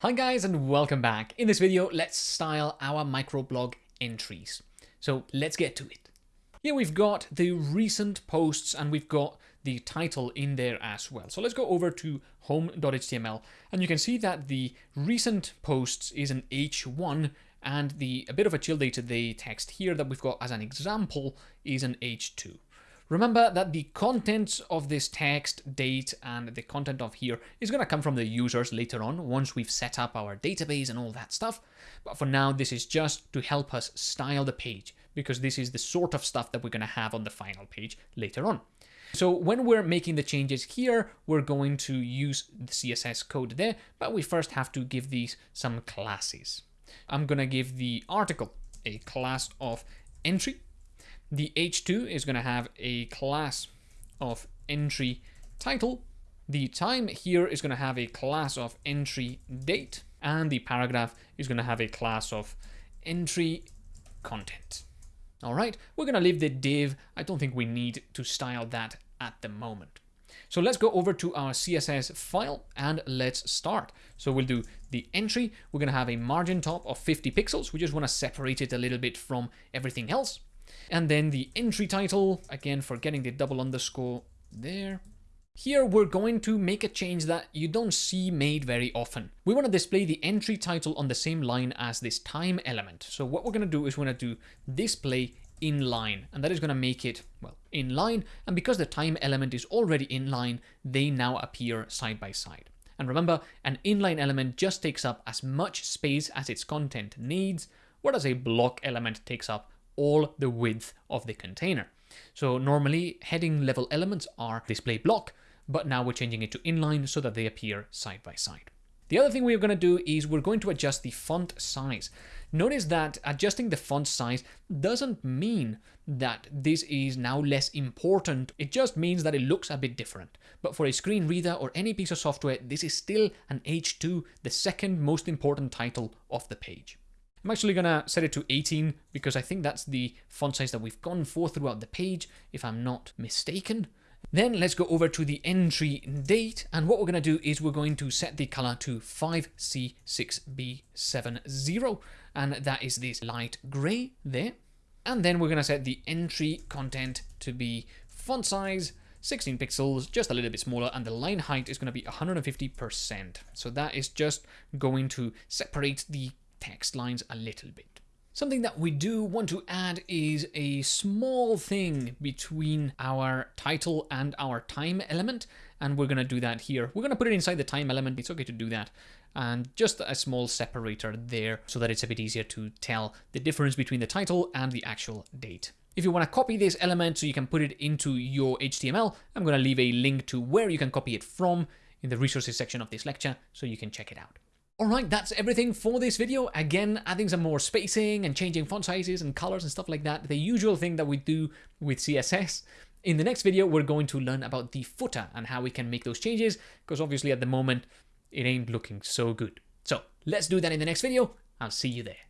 Hi guys and welcome back. In this video, let's style our microblog entries. So let's get to it. Here we've got the recent posts and we've got the title in there as well. So let's go over to home.html and you can see that the recent posts is an H1 and the a bit of a chill day today text here that we've got as an example is an H2. Remember that the contents of this text, date, and the content of here is going to come from the users later on once we've set up our database and all that stuff. But for now, this is just to help us style the page because this is the sort of stuff that we're going to have on the final page later on. So when we're making the changes here, we're going to use the CSS code there, but we first have to give these some classes. I'm going to give the article a class of entry the H2 is going to have a class of entry title. The time here is going to have a class of entry date. And the paragraph is going to have a class of entry content. All right, we're going to leave the div. I don't think we need to style that at the moment. So let's go over to our CSS file and let's start. So we'll do the entry. We're going to have a margin top of 50 pixels. We just want to separate it a little bit from everything else. And then the entry title, again, for getting the double underscore there. Here we're going to make a change that you don't see made very often. We want to display the entry title on the same line as this time element. So what we're going to do is we're going to do display inline and that is going to make it well inline and because the time element is already inline they now appear side by side and remember an inline element just takes up as much space as its content needs whereas a block element takes up all the width of the container. So normally heading level elements are display block, but now we're changing it to inline so that they appear side by side. The other thing we're going to do is we're going to adjust the font size. Notice that adjusting the font size doesn't mean that this is now less important. It just means that it looks a bit different. But for a screen reader or any piece of software, this is still an H2, the second most important title of the page. I'm actually going to set it to 18 because I think that's the font size that we've gone for throughout the page, if I'm not mistaken. Then let's go over to the entry date. And what we're going to do is we're going to set the color to 5C6B70. And that is this light gray there. And then we're going to set the entry content to be font size 16 pixels, just a little bit smaller, and the line height is going to be 150%. So that is just going to separate the text lines a little bit. Something that we do want to add is a small thing between our title and our time element. And we're going to do that here. We're going to put it inside the time element. It's okay to do that. And just a small separator there so that it's a bit easier to tell the difference between the title and the actual date. If you want to copy this element so you can put it into your HTML, I'm going to leave a link to where you can copy it from in the resources section of this lecture so you can check it out. Alright, that's everything for this video. Again, adding some more spacing and changing font sizes and colors and stuff like that. The usual thing that we do with CSS. In the next video, we're going to learn about the footer and how we can make those changes, because obviously at the moment, it ain't looking so good. So let's do that in the next video. I'll see you there.